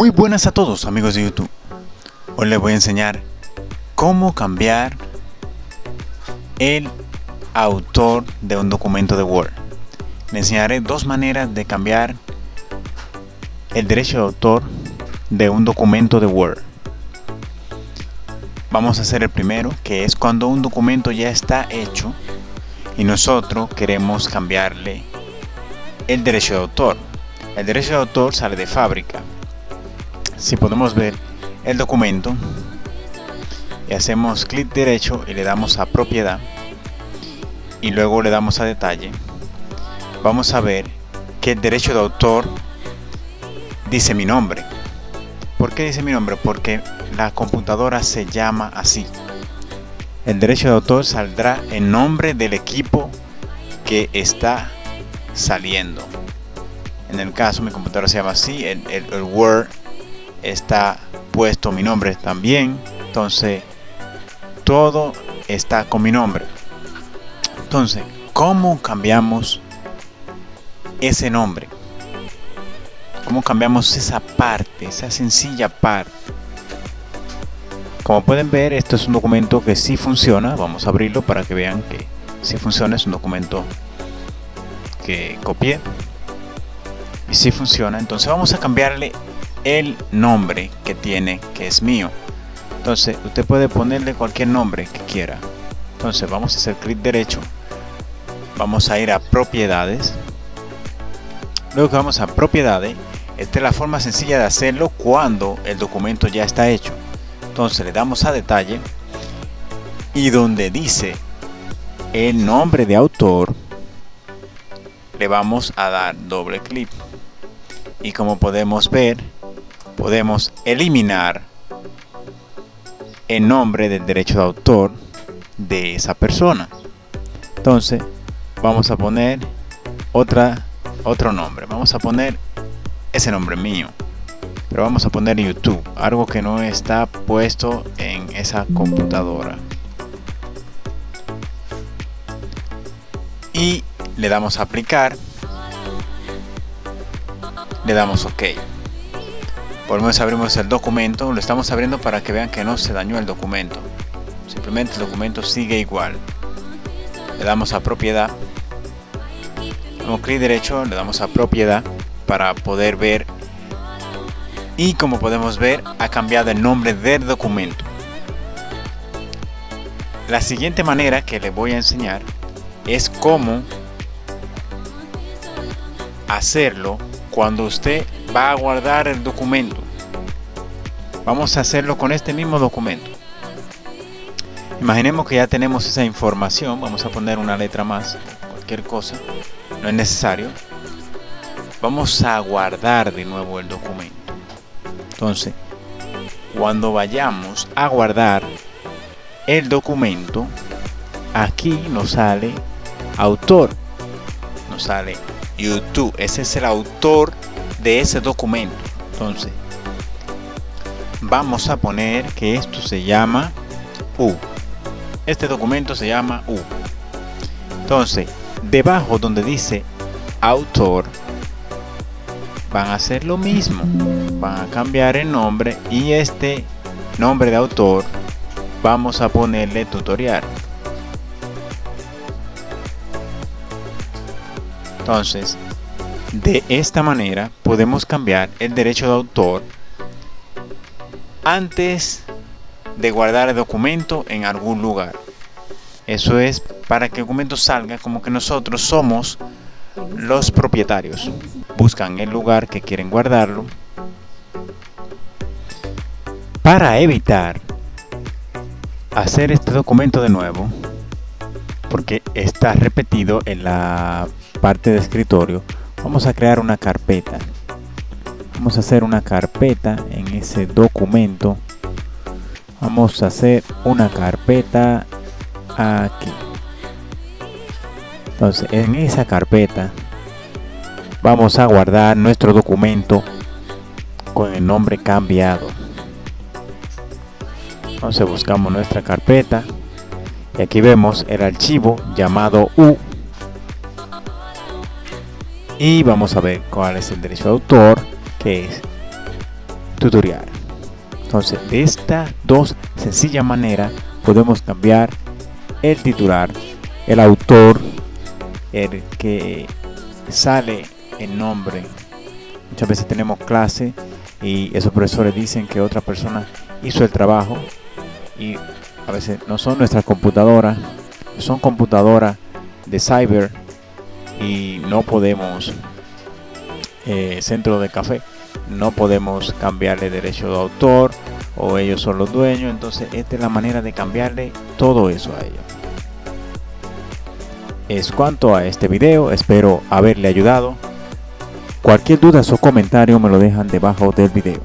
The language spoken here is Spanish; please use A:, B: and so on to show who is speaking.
A: Muy buenas a todos amigos de YouTube. Hoy les voy a enseñar cómo cambiar el autor de un documento de Word. Les enseñaré dos maneras de cambiar el derecho de autor de un documento de Word. Vamos a hacer el primero, que es cuando un documento ya está hecho y nosotros queremos cambiarle el derecho de autor. El derecho de autor sale de fábrica si podemos ver el documento y hacemos clic derecho y le damos a propiedad y luego le damos a detalle. Vamos a ver que el derecho de autor dice mi nombre. ¿por qué dice mi nombre? porque la computadora se llama así. El derecho de autor saldrá en nombre del equipo que está saliendo. En el caso mi computadora se llama así el, el Word está puesto mi nombre también. Entonces todo está con mi nombre. Entonces cómo cambiamos ese nombre cómo cambiamos esa parte esa sencilla parte como pueden ver esto es un documento que sí funciona. Vamos a abrirlo para que vean que sí funciona. Es un documento que copié. Y sí funciona. Entonces vamos a cambiarle el nombre que tiene que es mío. Entonces usted puede ponerle cualquier nombre que quiera. Entonces vamos a hacer clic derecho. Vamos a ir a propiedades. Luego vamos a propiedades. Esta es la forma sencilla de hacerlo cuando el documento ya está hecho. Entonces le damos a detalle. Y donde dice el nombre de autor le vamos a dar doble clic. Y como podemos ver podemos eliminar el nombre del derecho de autor de esa persona. Entonces vamos a poner otra otro nombre. Vamos a poner ese nombre mío pero vamos a poner YouTube algo que no está puesto en esa computadora. Y le damos a aplicar. Le damos ok por lo menos abrimos el documento lo estamos abriendo para que vean que no se dañó el documento. Simplemente el documento sigue igual. Le damos a propiedad. Con clic derecho le damos a propiedad para poder ver. Y como podemos ver ha cambiado el nombre del documento. La siguiente manera que le voy a enseñar es cómo hacerlo cuando usted va a guardar el documento vamos a hacerlo con este mismo documento. Imaginemos que ya tenemos esa información vamos a poner una letra más cualquier cosa no es necesario. Vamos a guardar de nuevo el documento. Entonces cuando vayamos a guardar el documento aquí nos sale autor nos sale YouTube. Ese es el autor de ese documento. Entonces vamos a poner que esto se llama U. Este documento se llama U. Entonces debajo donde dice autor van a hacer lo mismo. Van a cambiar el nombre y este nombre de autor vamos a ponerle tutorial. Entonces de esta manera podemos cambiar el derecho de autor antes de guardar el documento en algún lugar. Eso es para que el documento salga como que nosotros somos los propietarios. Buscan el lugar que quieren guardarlo. Para evitar hacer este documento de nuevo, porque está repetido en la parte de escritorio, vamos a crear una carpeta vamos a hacer una carpeta en ese documento vamos a hacer una carpeta aquí. Entonces en esa carpeta vamos a guardar nuestro documento con el nombre cambiado. Entonces buscamos nuestra carpeta y aquí vemos el archivo llamado U. Y vamos a ver cuál es el derecho de autor que es tutorial. Entonces, de estas dos sencillas maneras podemos cambiar el titular, el autor, el que sale el nombre. Muchas veces tenemos clase y esos profesores dicen que otra persona hizo el trabajo y a veces no son nuestras computadoras, son computadoras de cyber y no podemos eh, centro de café no podemos cambiarle derecho de autor o ellos son los dueños entonces esta es la manera de cambiarle todo eso a ellos. Es cuanto a este video espero haberle ayudado. Cualquier duda o comentario me lo dejan debajo del video